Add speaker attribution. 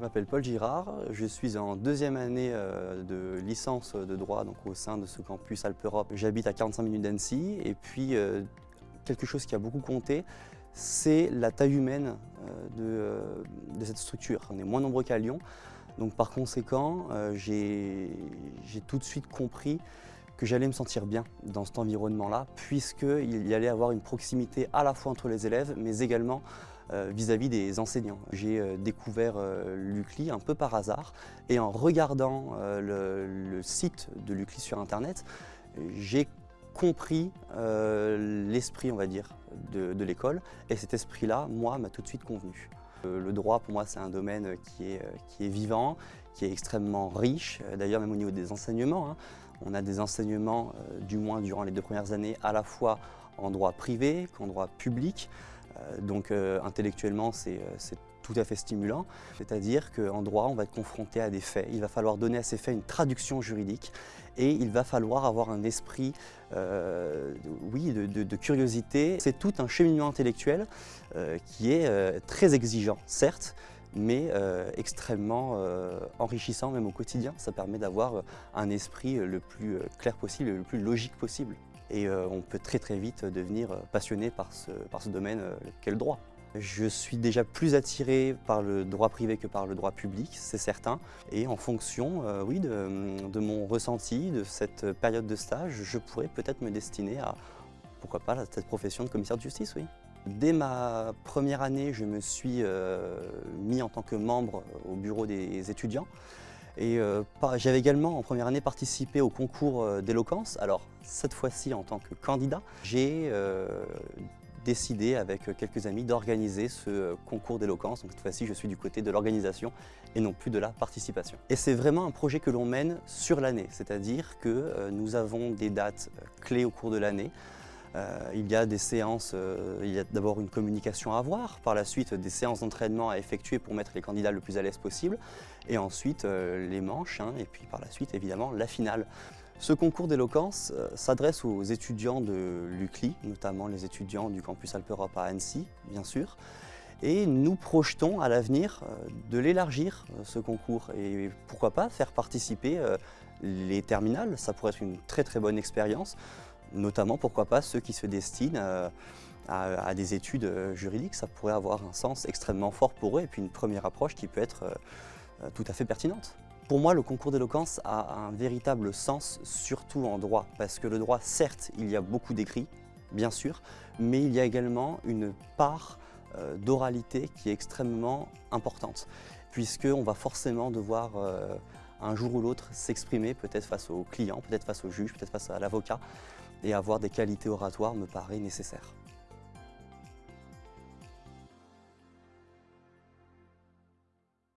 Speaker 1: Je m'appelle Paul Girard, je suis en deuxième année euh, de licence de droit donc au sein de ce campus Alpe-Europe. J'habite à 45 minutes d'Annecy et puis euh, quelque chose qui a beaucoup compté, c'est la taille humaine euh, de, cette structure. On est moins nombreux qu'à Lyon, donc par conséquent, j'ai tout de suite compris que j'allais me sentir bien dans cet environnement-là, puisqu'il y allait avoir une proximité à la fois entre les élèves, mais également euh, vis-à-vis des enseignants. J'ai euh, découvert euh, l'UCLI un peu par hasard et en regardant le, site de l'UCLI sur internet, j'ai compris l'esprit, on va dire, de, l'école et cet esprit-là, moi, m'a tout de suite convenu. Le droit, pour moi, c'est un domaine qui est, qui est, vivant, qui est extrêmement riche, d'ailleurs même au niveau des enseignements. Hein. On a des enseignements, du moins durant les deux premières années, à la fois en droit privé qu'en droit public. Euh, donc euh, intellectuellement, euh, c'est tout à fait stimulant. C'est-à-dire qu'en droit, on va être confronté à des faits. Il va falloir donner à ces faits une traduction juridique et il va falloir avoir un esprit de, curiosité. C'est tout un cheminement intellectuel qui est très exigeant, certes, mais extrêmement enrichissant même au quotidien. Ça permet d'avoir un esprit le plus clair possible le plus logique possible et euh, on peut très très vite devenir passionné par ce, par ce domaine euh, qu'est le droit. Je suis déjà plus attiré par le droit privé que par le droit public, c'est certain. Et en fonction euh, oui, de, mon ressenti, de cette période de stage, je pourrais peut-être me destiner à, pourquoi pas, cette profession de commissaire de justice, oui. Dès ma première année, je me suis mis en tant que membre au bureau des étudiants. Et euh, j'avais également en première année participé au concours euh, d'éloquence. Alors cette fois-ci en tant que candidat, j'ai euh, décidé avec quelques amis d'organiser ce concours d'éloquence. Donc cette fois-ci je suis du côté de l'organisation et non plus de la participation. Et c'est vraiment un projet que l'on mène sur l'année, c'est-à-dire que nous avons des dates clés au cours de l'année. Euh, il y a des séances, euh, il y a d'abord une communication à avoir, par la suite des séances d'entraînement à effectuer pour mettre les candidats le plus à l'aise possible, et ensuite euh, les manches, hein, et puis par la suite évidemment la finale. Ce concours d'éloquence s'adresse aux étudiants de l'UCLI, notamment les étudiants du campus Alpe-Europe à Annecy, bien sûr, et nous projetons à l'avenir de l'élargir, ce concours, et pourquoi pas faire participer les terminales, ça pourrait être une très très bonne expérience, notamment, pourquoi pas, ceux qui se destinent euh, à, des études euh, juridiques. Ça pourrait avoir un sens extrêmement fort pour eux et puis une première approche qui peut être euh, tout à fait pertinente. Pour moi, le concours d'éloquence a un véritable sens, surtout en droit, parce que le droit, certes, il y a beaucoup d'écrits, bien sûr, mais il y a également une part d'oralité qui est extrêmement importante, puisqu'on va forcément devoir un jour ou l'autre s'exprimer, peut-être face au client, peut-être face au juge, peut-être face à l'avocat, et avoir des qualités oratoires me paraît nécessaire.